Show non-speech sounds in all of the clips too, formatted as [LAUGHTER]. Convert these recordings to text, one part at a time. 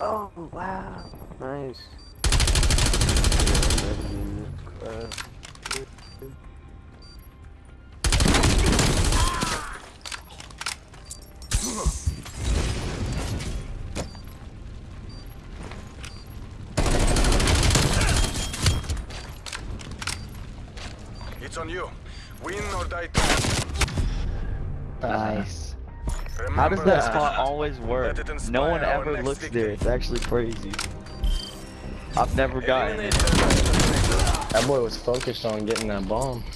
Oh, wow. Nice. It's on you. Win or die trying. Nice. Remember How does that spot always work? No one ever looks victory. there. It's actually crazy. I've never gotten it. the last operator. That boy was focused on getting that bomb. [LAUGHS]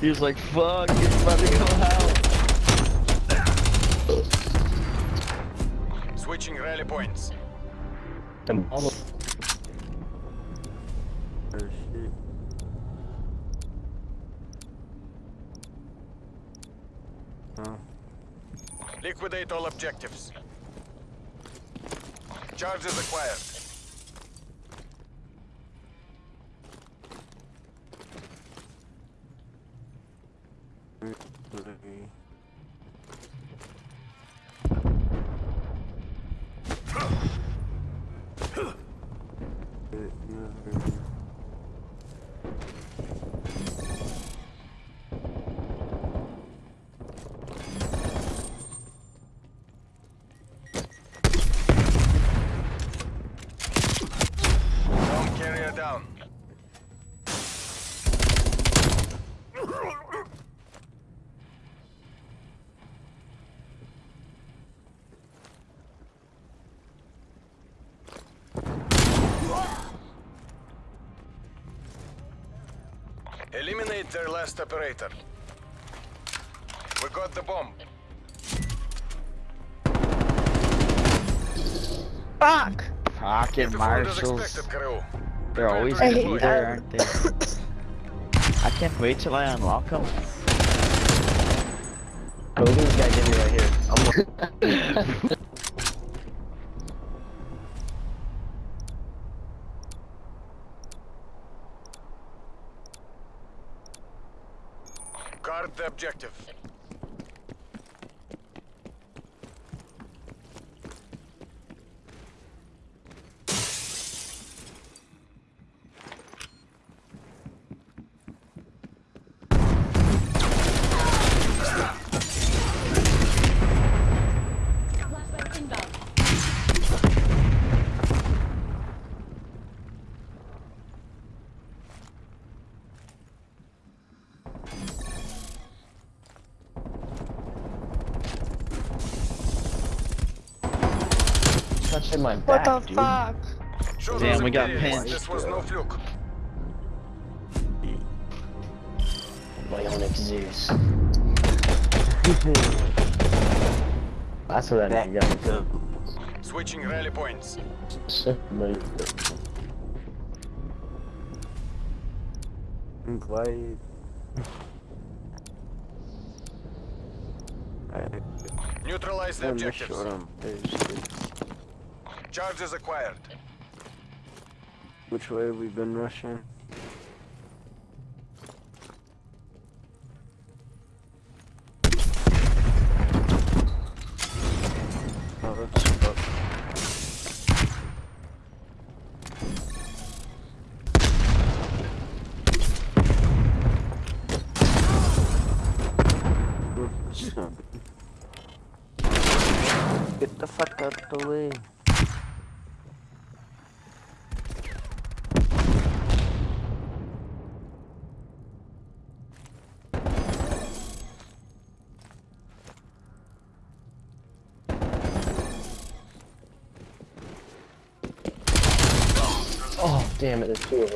He was like, fuck, it's about to go out. Switching rally points. The bomb Oh, shit. Liquidate all objectives. Charges acquired. Eliminate their last operator. We got the bomb. Fuck! Fucking Performed marshals. They're always I gonna hate be that. there, aren't they? I can't wait till I unlock them. Look at this guy getting me right here. [LAUGHS] [LAUGHS] Guard the objective. Touching my What back, the dude. fuck? Show Damn, we got Imperials pinched. This was no fluke. Bionic Zeus. That's what that Back nigga got me. Switching rally points. for. But Quiet. Alright, Neutralize the let objectives. show them. Hey, shit. Charges acquired. Which way have we been rushing? Oh. [LAUGHS] Get the fuck out the way. oh damn it, there's two of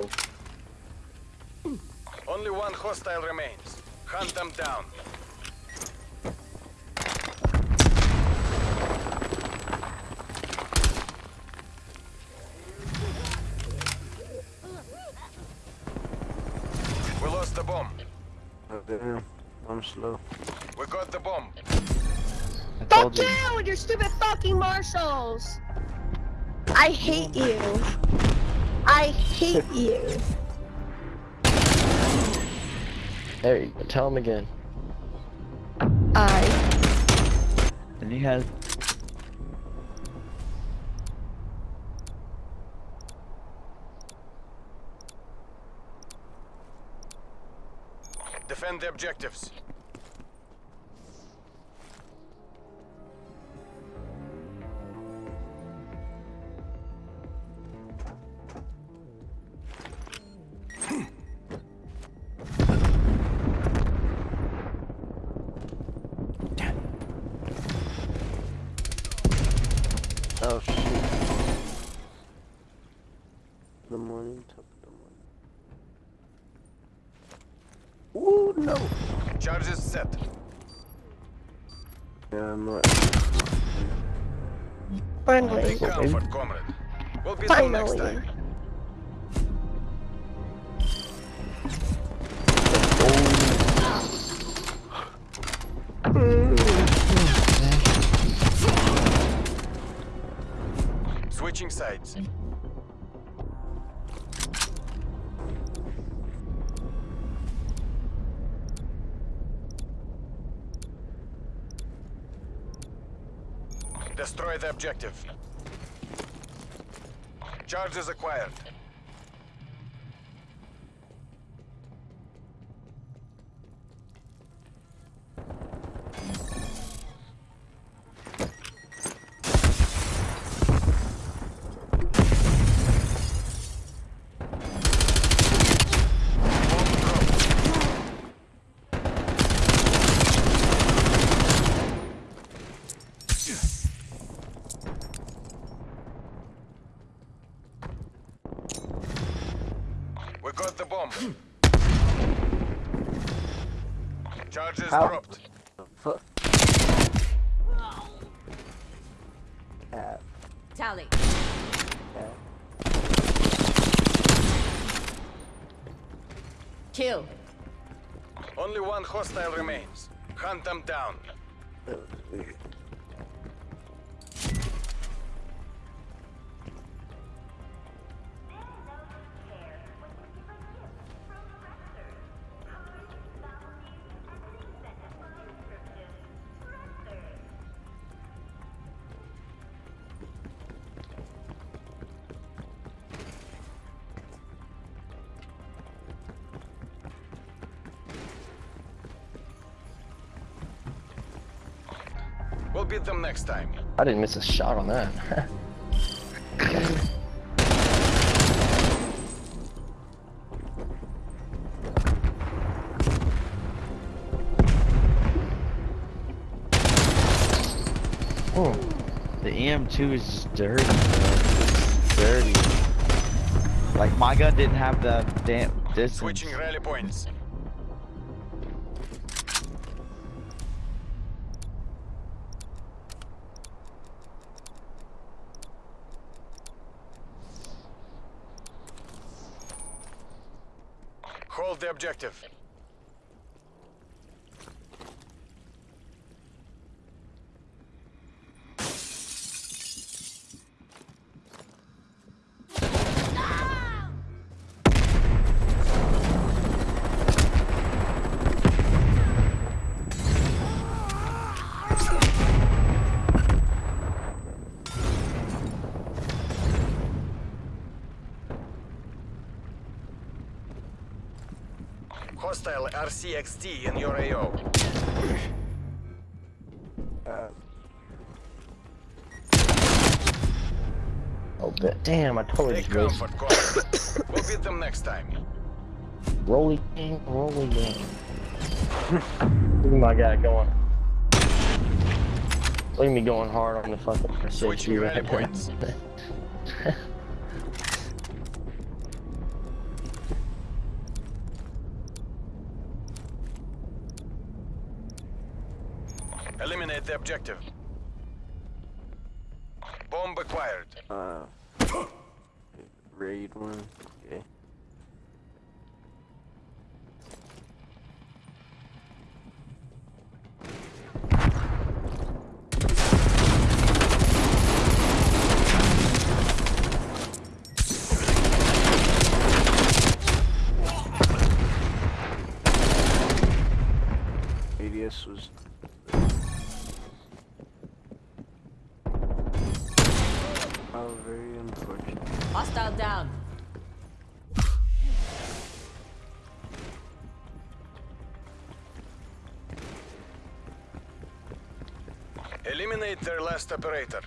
them. Only one hostile remains. Hunt them down. We lost the bomb. Oh, damn. I'm slow. We got the bomb. I Fuck you. you and your stupid fucking marshals! I hate you. I hate [LAUGHS] you. There you go. Tell him again. I. And he has Defend the objectives. Finally. Take comfort, comrade. We'll beat them next Finally. time. Switching sides. Destroy the objective. Charges acquired. We got the bomb. Charges How? dropped. Fuck. Cat, Tally. cat. Kill. Only one hostile remains. Hunt them down. That beat them next time. I didn't miss a shot on that. oh, [LAUGHS] the EM2 is just dirty. Dirty. Like my gun didn't have the damn distance. Switching rally points. Hold the objective. Hostile RCXD in your AO. Uh, oh, but damn! I totally Take just wasted. comfort, comrade. we'll beat them next time. Rolly game, rolly game. Look at my guy going. Look at me going hard on the fucking Switching SSG rally right points. [LAUGHS] there. Eliminate the objective. Bomb acquired. uh. Raid one. Eliminate their last operator.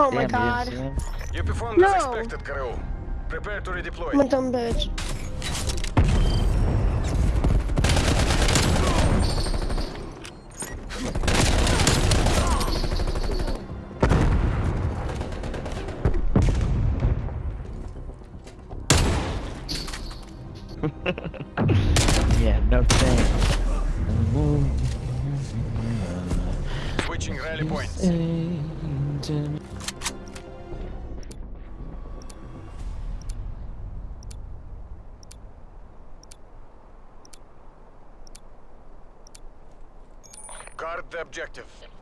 Oh my god. you didn't see him? You performed No. as expected, crew. Prepare to redeploy. I'm dumb bitch. [LAUGHS] Yeah, no thanks. Switching rally points. Objective.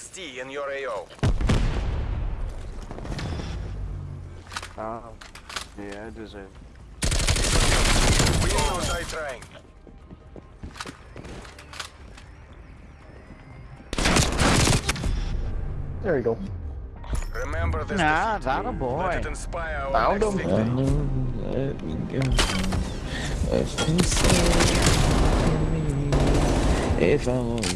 Hostile in your AO. Um, yeah, I deserve. Win or die trying. There you go. Remember this Nah, defeat. that a Let boy. it inspire our Found him. Let me go. If you say me, if I want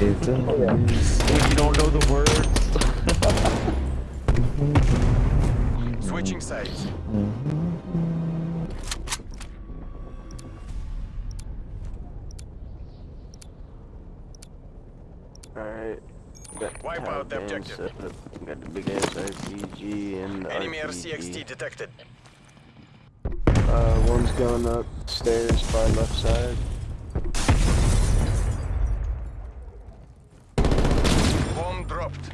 you, if I Oh, yeah. You don't know the words. Switching sides. Alright. Wipe out the objective. up. Got the big ass RPG and the Enemy RPG. RCXD detected. Uh, one's going up stairs by left side. Bomb dropped.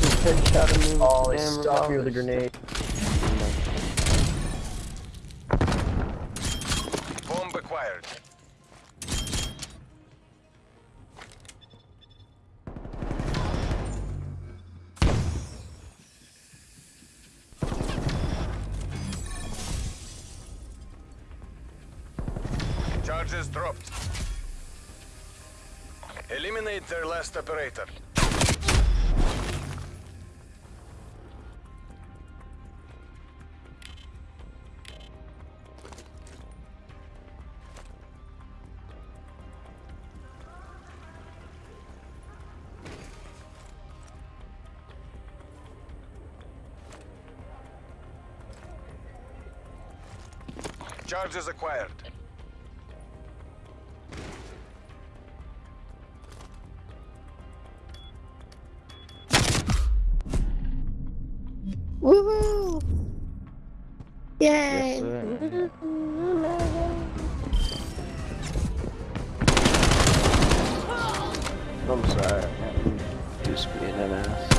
Just headshot him with Oh, the he damn stuck me with a grenade. Bomb acquired. Charges dropped. Eliminate their last operator. Charges acquired. Woohoo! Yes, Yay! sir. I'm sorry. I'm just being an ass.